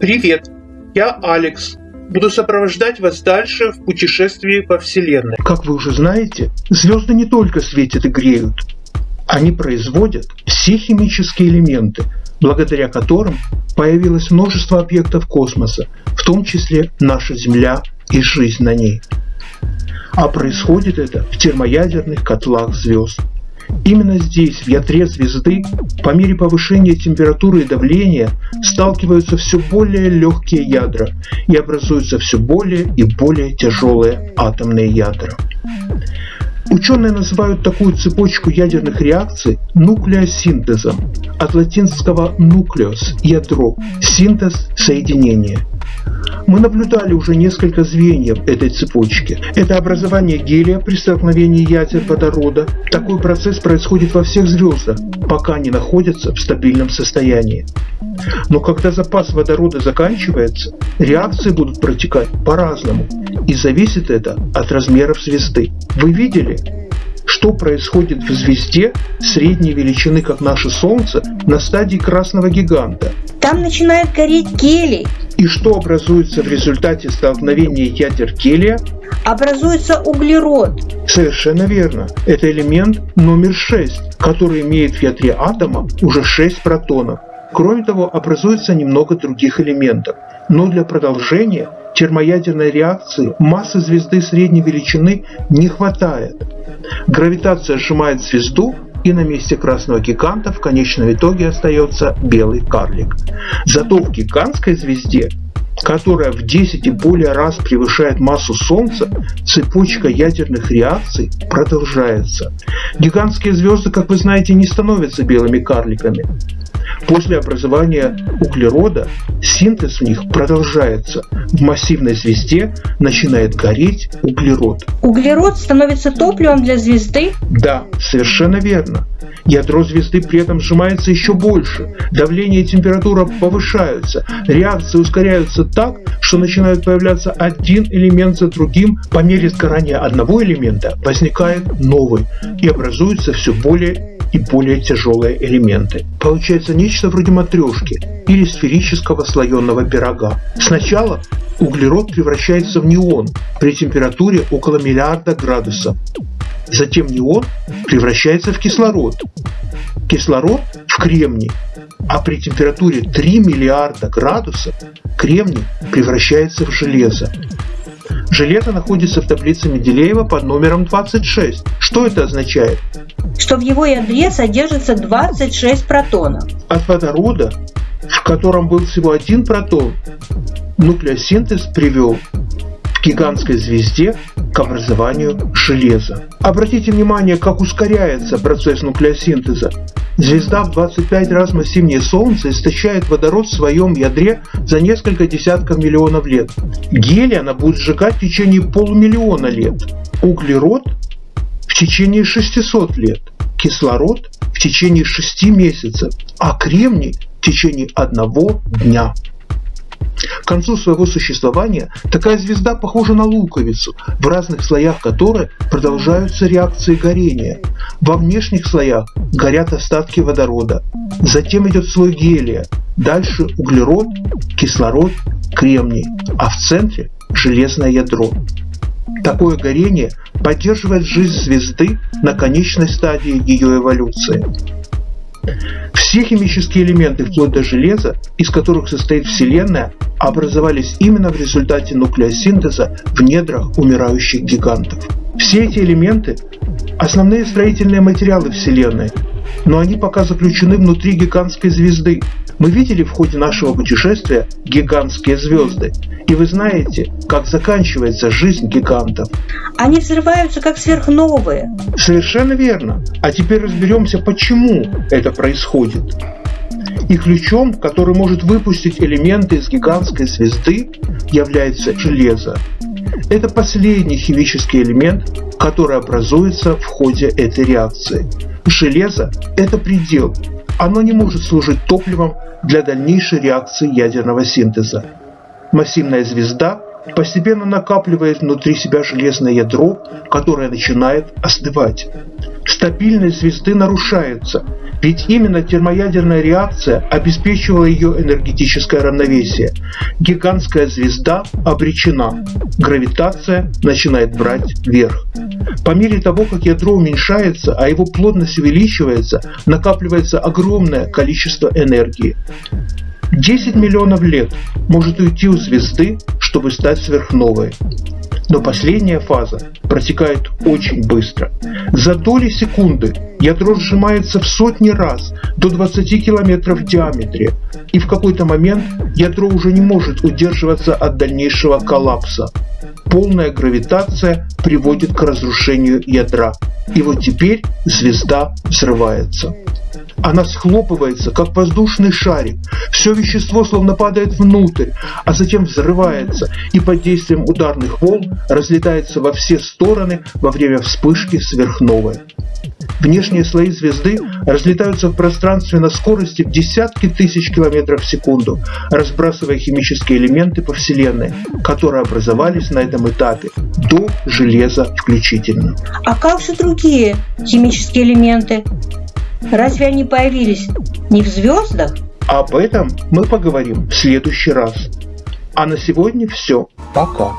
Привет, я Алекс. Буду сопровождать вас дальше в путешествии по Вселенной. Как вы уже знаете, звезды не только светят и греют. Они производят все химические элементы, благодаря которым появилось множество объектов космоса, в том числе наша Земля и жизнь на ней. А происходит это в термоядерных котлах звезд. Именно здесь, в ядре звезды, по мере повышения температуры и давления сталкиваются все более легкие ядра и образуются все более и более тяжелые атомные ядра. Ученые называют такую цепочку ядерных реакций нуклеосинтезом, от латинского nucleus – ядро, синтез – соединение. Мы наблюдали уже несколько звеньев этой цепочки. Это образование гелия при столкновении ядер водорода. Такой процесс происходит во всех звездах, пока они находятся в стабильном состоянии. Но когда запас водорода заканчивается, реакции будут протекать по-разному. И зависит это от размеров звезды. Вы видели, что происходит в звезде средней величины, как наше Солнце, на стадии красного гиганта. Там начинает гореть гелий. И что образуется в результате столкновения ядер гелия? Образуется углерод. Совершенно верно. Это элемент номер 6, который имеет в ядре атома уже 6 протонов. Кроме того, образуется немного других элементов. Но для продолжения термоядерной реакции массы звезды средней величины не хватает. Гравитация сжимает звезду, и на месте красного гиганта в конечном итоге остается белый карлик. Зато в гигантской звезде которая в 10 и более раз превышает массу Солнца, цепочка ядерных реакций продолжается. Гигантские звезды, как вы знаете, не становятся белыми карликами. После образования углерода синтез в них продолжается. В массивной звезде начинает гореть углерод. Углерод становится топливом для звезды? Да, совершенно верно. Ядро звезды при этом сжимается еще больше, давление и температура повышаются, реакции ускоряются так, что начинает появляться один элемент за другим, по мере сгорания одного элемента возникает новый и образуются все более и более тяжелые элементы. Получается нечто вроде матрешки или сферического слоеного пирога. Сначала углерод превращается в неон при температуре около миллиарда градусов. Затем неон превращается в кислород. Кислород в кремний, а при температуре 3 миллиарда градусов кремний превращается в железо. Железо находится в таблице Менделеева под номером 26. Что это означает? Что в его ядре содержится 26 протонов. От водорода, в котором был всего один протон, нуклеосинтез привел в гигантской звезде к образованию железа. Обратите внимание, как ускоряется процесс нуклеосинтеза. Звезда в 25 раз массивнее Солнца истощает водород в своем ядре за несколько десятков миллионов лет. Гелий она будет сжигать в течение полумиллиона лет. Углерод в течение 600 лет. Кислород в течение 6 месяцев. А кремний в течение одного дня. К концу своего существования такая звезда похожа на луковицу, в разных слоях которой продолжаются реакции горения. Во внешних слоях горят остатки водорода, затем идет слой гелия, дальше углерод, кислород, кремний, а в центре железное ядро. Такое горение поддерживает жизнь звезды на конечной стадии ее эволюции. Все химические элементы, вплоть до железа, из которых состоит Вселенная, образовались именно в результате нуклеосинтеза в недрах умирающих гигантов. Все эти элементы – основные строительные материалы Вселенной, но они пока заключены внутри гигантской звезды. Мы видели в ходе нашего путешествия гигантские звезды, и вы знаете, как заканчивается жизнь гигантов. Они взрываются как сверхновые. Совершенно верно. А теперь разберемся, почему это происходит. И ключом, который может выпустить элементы из гигантской звезды, является железо. Это последний химический элемент, который образуется в ходе этой реакции. Железо – это предел. Оно не может служить топливом для дальнейшей реакции ядерного синтеза. Массивная звезда постепенно накапливает внутри себя железное ядро, которое начинает остывать. Стабильность звезды нарушается, ведь именно термоядерная реакция обеспечивала ее энергетическое равновесие. Гигантская звезда обречена. Гравитация начинает брать верх. По мере того, как ядро уменьшается, а его плотность увеличивается, накапливается огромное количество энергии. 10 миллионов лет может уйти у звезды, чтобы стать сверхновой. Но последняя фаза протекает очень быстро. За доли секунды ядро сжимается в сотни раз до 20 километров в диаметре, и в какой-то момент ядро уже не может удерживаться от дальнейшего коллапса. Полная гравитация приводит к разрушению ядра. И вот теперь звезда взрывается. Она схлопывается, как воздушный шарик. Все вещество словно падает внутрь, а затем взрывается и под действием ударных волн разлетается во все стороны во время вспышки сверхновой. Внешние слои звезды разлетаются в пространстве на скорости в десятки тысяч километров в секунду, разбрасывая химические элементы по Вселенной, которые образовались на этом этапе, до железа включительно. А как же другие химические элементы? Разве они появились не в звездах? Об этом мы поговорим в следующий раз. А на сегодня все. Пока.